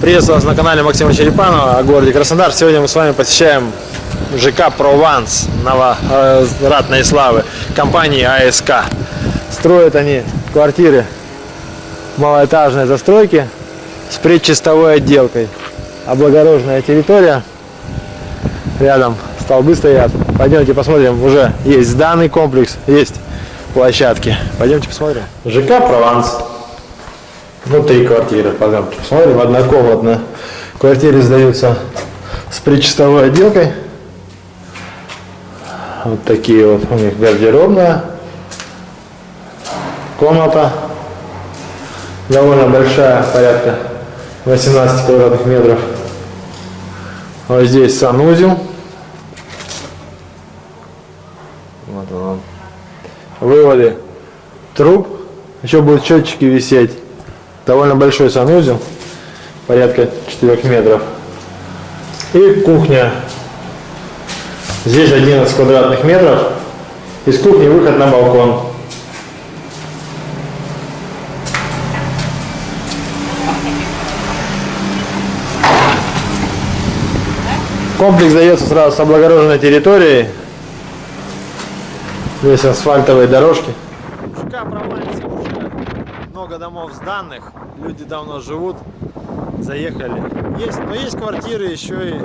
Приветствую вас на канале Максима Черепанова о городе Краснодар. Сегодня мы с вами посещаем ЖК «Прованс» новоратной славы компании АСК. Строят они квартиры малоэтажной застройки с предчистовой отделкой. Облагороженная территория. Рядом столбы стоят. Пойдемте посмотрим. Уже есть данный комплекс, есть площадки. Пойдемте посмотрим. ЖК «Прованс». Внутри квартиры, пожалуйста, посмотрим, однокомнатная. В квартире сдаются с предчистовой отделкой. Вот такие вот у них гардеробная. Комната довольно большая, порядка 18 квадратных метров. Вот здесь санузел. Вот он. Выводы труб. Еще будут счетчики висеть. Довольно большой санузел, порядка 4 метров. И кухня. Здесь 11 квадратных метров. Из кухни выход на балкон. Комплекс дается сразу с облагороженной территорией. Здесь асфальтовые дорожки. ЖК Прованс уже много домов сданных, люди давно живут, заехали. Есть, но есть квартиры еще и,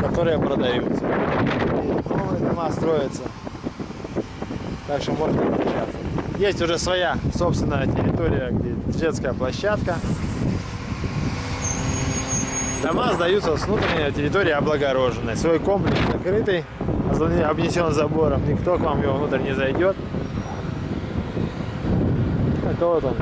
которые продаются. И новые дома строятся. Так что можно обращаться. Есть уже своя собственная территория, где детская площадка. Дома сдаются с внутренней территории облагороженной. Свой комплекс закрытый, обнесен забором. Никто к вам его внутрь не зайдет. 떨어져